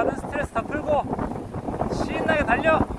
가는 스트레스 다 풀고 신나게 달려.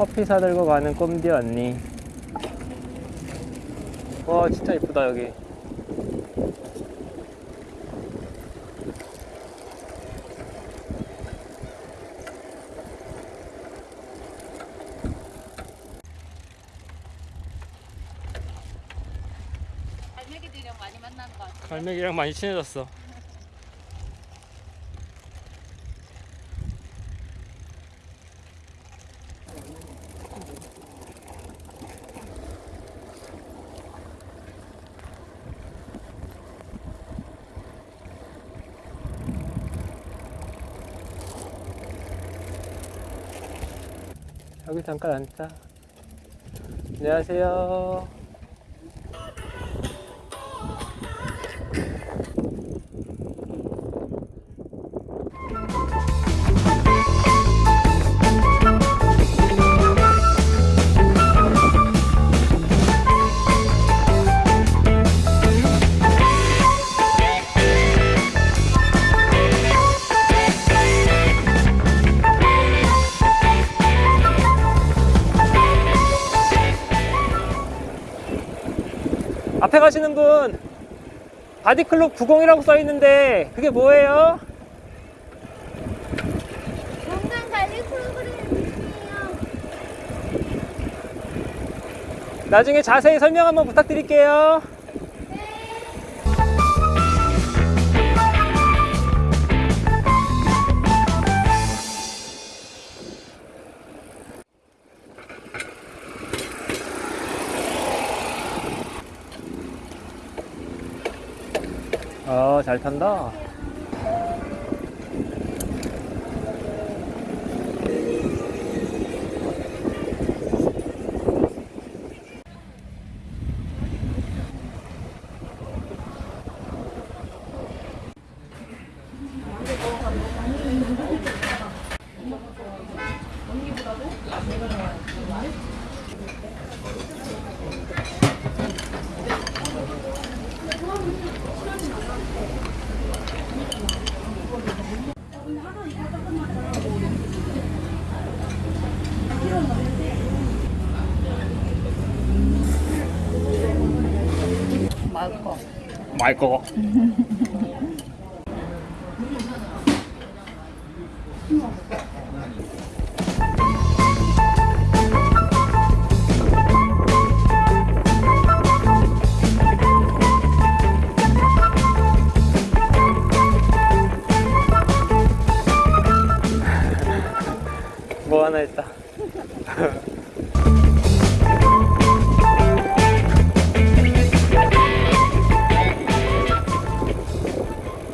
커피 사들고 가는 꼼디 언니. 와 진짜 이쁘다 여기. 갈매기들이랑 많이 만나는 것 같아. 갈매기랑 많이 친해졌어 여기 잠깐 앉자. 안녕하세요 앞에 가시는 분 바디클럽 90이라고 써 있는데 그게 뭐예요? 건강 관리 프로그램이에요. 나중에 자세히 설명 한번 부탁드릴게요. 어, 잘 탄다. 맛있어. 마 뭐하 離れた。